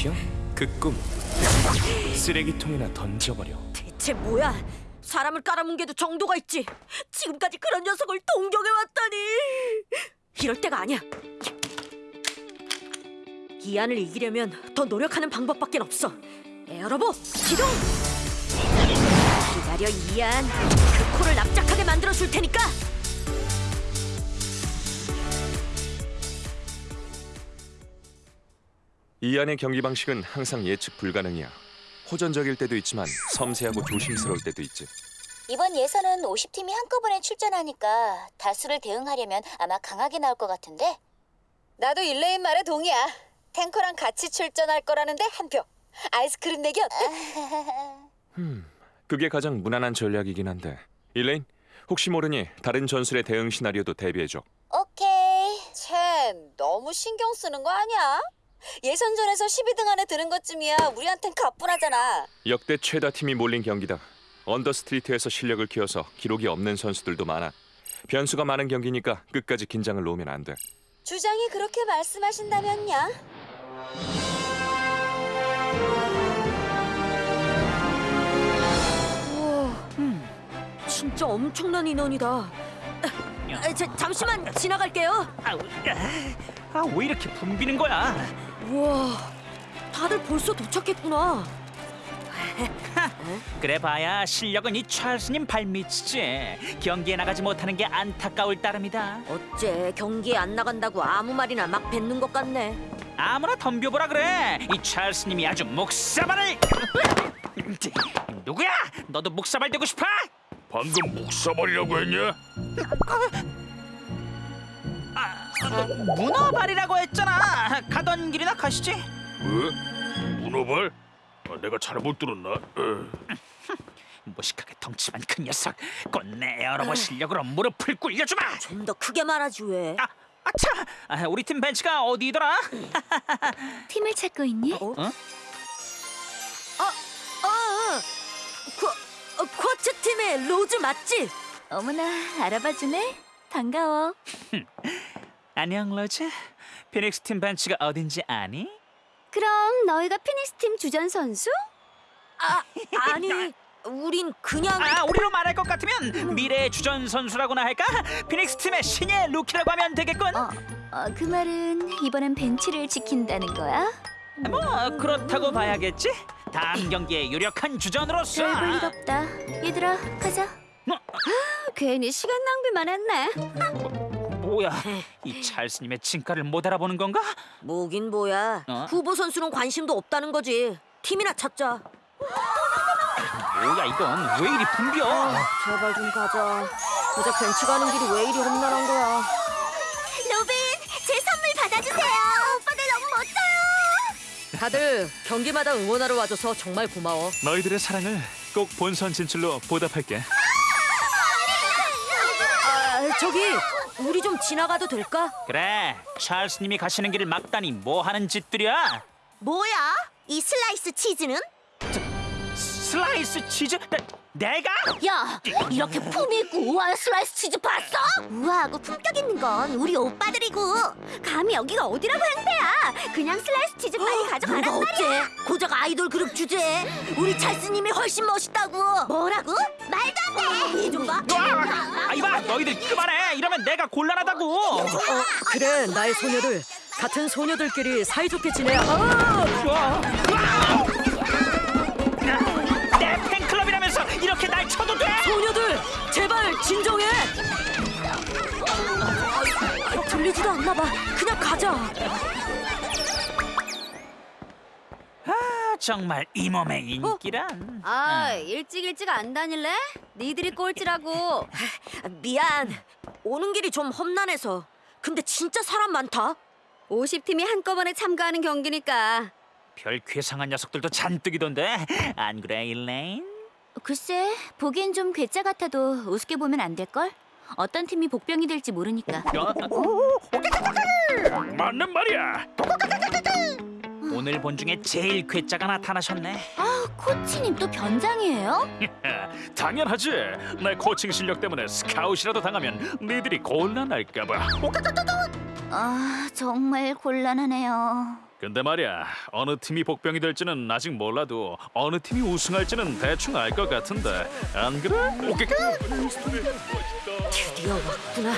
챔피언? 그꿈 쓰레기통에나 던져버려 대체 뭐야? 사람을 깔아뭉개도 정도가 있지. 지금까지 그런 녀석을 동경해왔다니. 이럴 때가 아니야. 이 안을 이기려면 더 노력하는 방법밖에 없어. 에어로보 기동! 기다려 이안. 그 코를 납작하게 만들어 줄 테니까. 이 안의 경기 방식은 항상 예측 불가능이야 호전적일 때도 있지만 섬세하고 조심스러울 때도 있지 이번 예선은 50팀이 한꺼번에 출전하니까 다수를 대응하려면 아마 강하게 나올 것 같은데. 나도 일레인 말에 동의야. 탱커랑 같이 출전할 거라는데 한 표. 아이스크림 내기 어때? 그게 가장 무난한 전략이긴 한데 일레인 혹시 모르니 다른 전술의 대응 시나리오도 대비해줘 오케이. 쟤 너무 신경 쓰는 거 아니야? 예선전에서 12등 안에 드는 것쯤이야 우리한텐 가뿐하잖아. 역대 최다 팀이 몰린 경기다 언더스트리트에서 실력을 키워서 기록이 없는 선수들도 많아 변수가 많은 경기니까 끝까지 긴장을 놓으면 안 돼 주장이 그렇게 말씀하신다면야. 우와, 진짜 엄청난 인원이다. 아, 자, 잠시만 지나갈게요. 아우, 아, 왜 이렇게 붐비는 거야? 우와, 다들 벌써 도착했구나. 그래 봐야 실력은 이 찰스님 발밑이지. 경기에 나가지 못하는 게 안타까울 따름이다. 어째 경기에 안 나간다고 아무 말이나 막 뱉는 것 같네. 아무나 덤벼보라 그래. 이 찰스님이 아주 목사발을. 누구야? 너도 목사발 되고 싶어? 방금 묵사발이라고 했냐? 문어발이라고 했잖아. 가던 길이나 가시지. 왜? 문어발? 아, 내가 잘못 들었나? 어. 무식하게 덩치만 큰 녀석. 꽃내 에어로버 실력으로 무릎을 꿇려주마. 좀 더 크게 말하지 왜? 아, 아차! 아, 우리 팀 벤치가 어디더라? 팀을 찾고 있니? 어? 어? 아, 아, 쿼, 어, 쿼츠 팀의 로즈 맞지? 어머나 알아봐주네. 반가워. 안녕 로즈. 피닉스 팀 벤치가 어딘지 아니? 그럼 너희가 피닉스 팀 주전 선수? 아, 아니, 우린 그냥 아, 우리로 말할 것 같으면 미래의 주전 선수라고나 할까? 피닉스 팀의 신예 루키라고 하면 되겠군. 어, 어, 그 말은 이번엔 벤치를 지킨다는 거야? 뭐 그렇다고 봐야겠지. 다음 경기에 유력한 주전으로서. 별볼 일 없다. 얘들아, 가자. 뭐? 아, 괜히 시간 낭비만 했네. 뭐야? 이 찰스님의 진가를 못 알아보는 건가? 뭐긴 뭐야. 어? 후보 선수는 관심도 없다는 거지. 팀이나 찾자. 뭐야 이건 왜 이리 붐벼? 제발 좀 가자. 고작 벤치 가는 길이 왜 이리 험난한 거야. 로빈, 제 선물 받아주세요. 오빠들 너무 멋져요. 다들 경기마다 응원하러 와줘서 정말 고마워. 너희들의 사랑을 꼭 본선 진출로 보답할게. 아, 저기 우리 좀 지나가도 될까? 그래, 찰스님이 가시는 길을 막다니 뭐 하는 짓들이야? 뭐야? 이 슬라이스 치즈는? 슬라이스 치즈? 내, 내가? 야, 이렇게 품위 있고 우아한 슬라이스 치즈 봤어? 우아하고 품격 있는 건 우리 오빠들이고 감히 여기가 어디라고 행세야 그냥 슬라이스 치즈 빨리 가져가란 말이야 어째? 고작 아이돌 그룹 주제에 우리 찰스님이 훨씬 멋있다고. 뭐라고? 안돼 이좀 봐. 아, 이봐, 너희들 그만해. 이러면 내가 곤란하다고. 어, 그래 나의 소녀들 같은 소녀들끼리 사이좋게 지내야. 아! 내 팬클럽이라면서 이렇게 날 쳐도 돼? 소녀들 제발 진정해. 아, 들리지도 않나 봐. 그냥 가자. 정말 이 몸의 인기란. 아 일찍 일찍 안 다닐래? 니들이 꼴찌라고 미안. 오는 길이 좀 험난해서. 근데 진짜 사람 많다. 50팀이 한꺼번에 참가하는 경기니까 별 괴상한 녀석들도 잔뜩이던데. 안 그래, 일레인? 글쎄 보기엔 좀 괴짜 같아도 우습게 보면 안 될걸? 어떤 팀이 복병이 될지 모르니까 맞는 말이야. 오늘 본 중에 제일 괴짜가 나타나셨네. 아 코치님 또 변장이에요? 당연하지. 내 코칭 실력 때문에 스카웃이라도 당하면 니들이 곤란할까 봐. 아 정말 곤란하네요 근데 말이야 어느 팀이 복병이 될지는 아직 몰라도 어느 팀이 우승할지는 대충 알 것 같은데 안 그래? 오케이. 드디어 왔구나.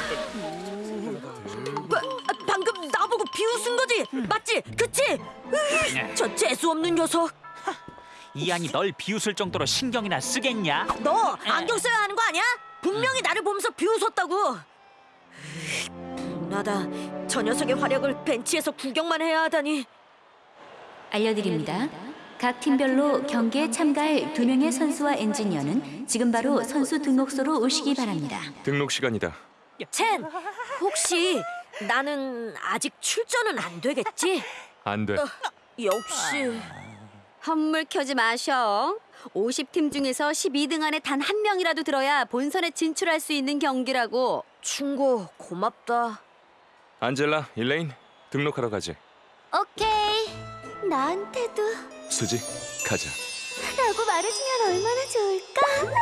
비웃은 거지? 맞지? 그치? 으이, 저 재수 없는 녀석. 이안이 널 비웃을 정도로 신경이나 쓰겠냐? 너 안경 써야 하는 거 아니야? 분명히 나를 보면서 비웃었다고. 나다. 저 녀석의 활약을 벤치에서 구경만 해야 하다니. 알려드립니다. 각 팀별로 경기에 참가할 두 명의 선수와 엔지니어는 지금 바로 선수 등록소로 오시기 바랍니다. 등록 시간이다. 첸, 혹시 나는 아직 출전은 안 되겠지? 안 돼. 역시. 헛물 켜지 마셔. 50팀 중에서 12등 안에 단 한 명이라도 들어야 본선에 진출할 수 있는 경기라고. 충고 고맙다. 안젤라, 일레인 등록하러 가지. 오케이. 나한테도 수지, 가자. 라고 말해주면 얼마나 좋을까?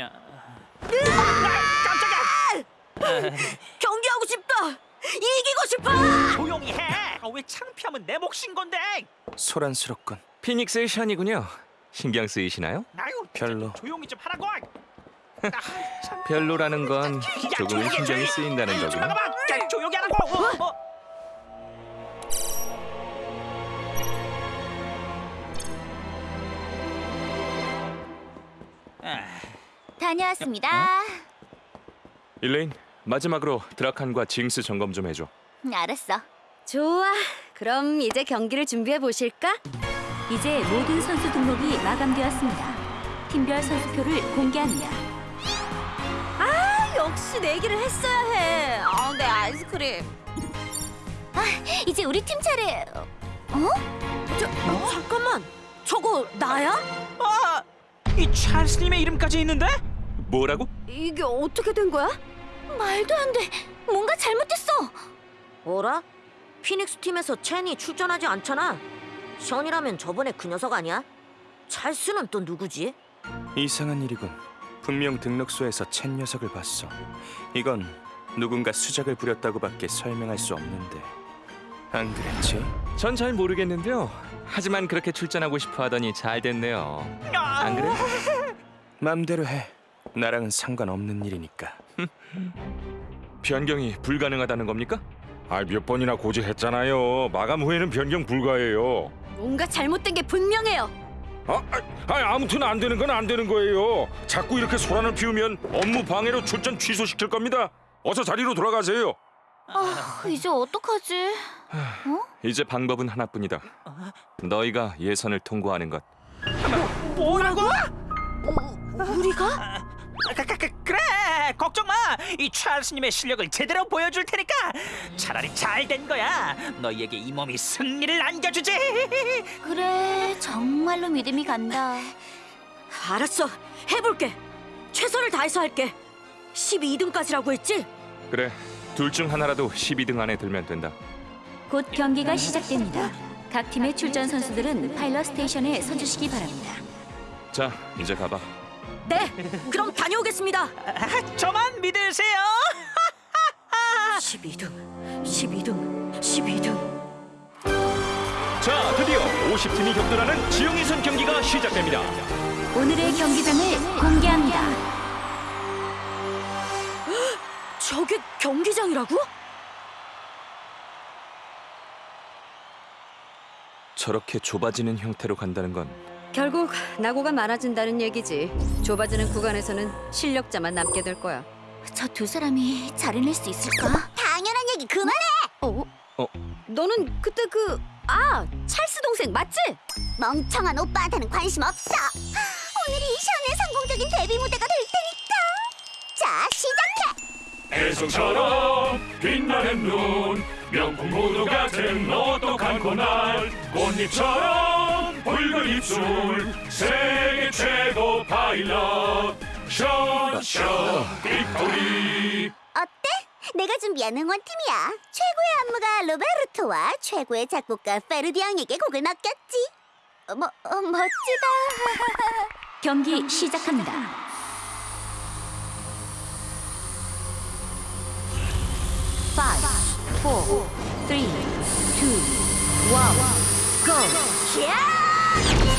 야, 경기하고 싶다. 이기고 싶어. 조용히 해. 아, 왜 창피하면 내 몫인 건데? 소란스럽군. 피닉스의 션이군요. 신경 쓰이시나요? 아유, 별로. 조용히 좀 하라고. 아, 참. 별로라는 건 야, 조금 조용히 해, 신경이. 쓰인다는. 나가봐. 야, 조용히 하라고. 어, 어. 아, 다녀왔습니다. 일레인, 마지막으로 드라칸과 징스 점검 좀 해줘. 알았어. 좋아. 그럼 이제 경기를 준비해 보실까? 이제 모든 선수 등록이 마감되었습니다. 팀별 선수표를 공개합니다. 아, 역시 내기를 했어야 해. 아, 내 아이스크림. 아, 이제 우리 팀 차례. 저, 어, 잠깐만. 저거 나야? 아, 이 찰스님의 이름까지 있는데? 뭐라고? 이게 어떻게 된 거야? 말도 안 돼. 뭔가 잘못됐어. 어라? 피닉스 팀에서 첸이 출전하지 않잖아. 션이라면 저번에 그 녀석 아니야? 찰스는 또 누구지? 이상한 일이군. 분명 등록소에서 챗 녀석을 봤어. 이건 누군가 수작을 부렸다고밖에 설명할 수 없는데. 안 그랬지? 전 잘 모르겠는데요. 하지만 그렇게 출전하고 싶어 하더니 잘 됐네요. 안 그래? 맘대로 해. 나랑은 상관없는 일이니까. 변경이 불가능하다는 겁니까? 아, 몇 번이나 고지했잖아요. 마감 후에는 변경 불가해요. 뭔가 잘못된 게 분명해요. 아, 아, 아, 아무튼 안 되는 건 안 되는 거예요. 자꾸 이렇게 소란을 피우면 업무 방해로 출전 취소시킬 겁니다. 어서 자리로 돌아가세요. 이제 어떡하지? 이제 방법은 하나뿐이다. 너희가 예선을 통과하는 것. 뭐라고? 우리가? 그, 그, 그, 그래 걱정 마. 이 찰스님의 실력을 제대로 보여줄 테니까 차라리 잘 된 거야. 너희에게 이 몸이 승리를 안겨주지. 그래, 정말로 믿음이 간다. 알았어. 해볼게. 최선을 다해서 할게. 12등까지라고 했지? 그래, 둘 중 하나라도 12등 안에 들면 된다. 곧 경기가 시작됩니다. 각 팀의 출전 선수들은 파일럿 스테이션에 서주시기 바랍니다. 자, 이제 가봐. 네. 그럼 다녀오겠습니다. 아, 저만 믿으세요. 12등, 12등, 12등. 자, 드디어 50팀이 격돌하는 지형이선 경기가 시작됩니다. 오늘의 경기장을 공개합니다. 저게 경기장이라고? 저렇게 좁아지는 형태로 간다는 건 결국 낙오가 많아진다는 얘기지. 좁아지는 구간에서는 실력자만 남게 될 거야. 저 두 사람이 잘 해낼 수 있을까? 당연한 얘기 그만해. 어? 어? 너는 그때 그 아, 찰스 동생 맞지? 멍청한 오빠한테는 관심 없어. 오늘이 션의 성공적인 데뷔 무대가 될 테니까. 자, 시작해. 혜성처럼 빛나는 눈 명품 구두 같은 오똑한 콧날 꽃잎처럼 붉은 입술 세계 최고 파일럿 션션 victory 어때? 내가 준비한 응원팀이야. 최고의 안무가 로베르토와 최고의 작곡가 페르디앙에게 곡을 맡겼지. 뭐, 어, 멋지다. 경기 시작합니다. 5, 4, 3, 2, 1, go! 야!